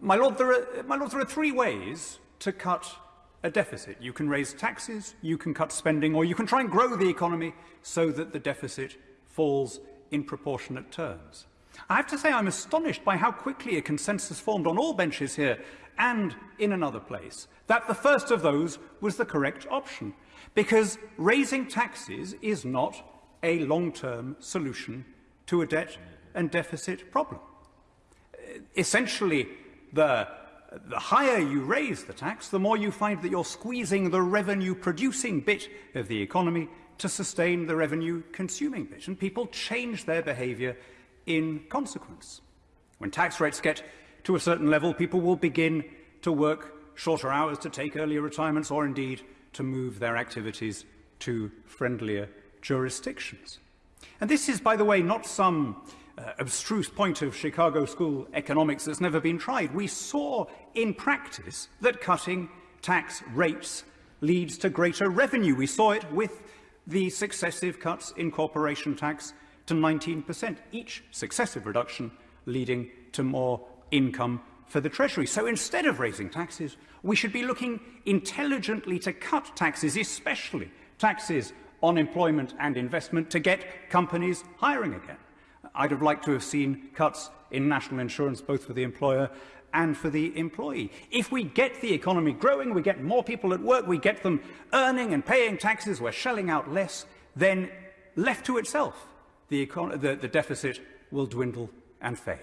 My Lord, there are, my Lord, there are three ways to cut a deficit. You can raise taxes, you can cut spending, or you can try and grow the economy so that the deficit falls in proportionate terms. I have to say I'm astonished by how quickly a consensus formed on all benches here and in another place that the first of those was the correct option, because raising taxes is not a long-term solution to a debt and deficit problem. Essentially, the, the higher you raise the tax, the more you find that you're squeezing the revenue-producing bit of the economy to sustain the revenue-consuming bit, and people change their behaviour in consequence. When tax rates get to a certain level, people will begin to work shorter hours to take earlier retirements or indeed to move their activities to friendlier jurisdictions. And this is, by the way, not some uh, abstruse point of Chicago school economics that's never been tried. We saw in practice that cutting tax rates leads to greater revenue. We saw it with the successive cuts in corporation tax to 19%, each successive reduction leading to more income for the Treasury. So instead of raising taxes, we should be looking intelligently to cut taxes, especially taxes on employment and investment, to get companies hiring again. I'd have liked to have seen cuts in national insurance, both for the employer and for the employee. If we get the economy growing, we get more people at work, we get them earning and paying taxes, we're shelling out less, then left to itself, the, the, the deficit will dwindle and fade.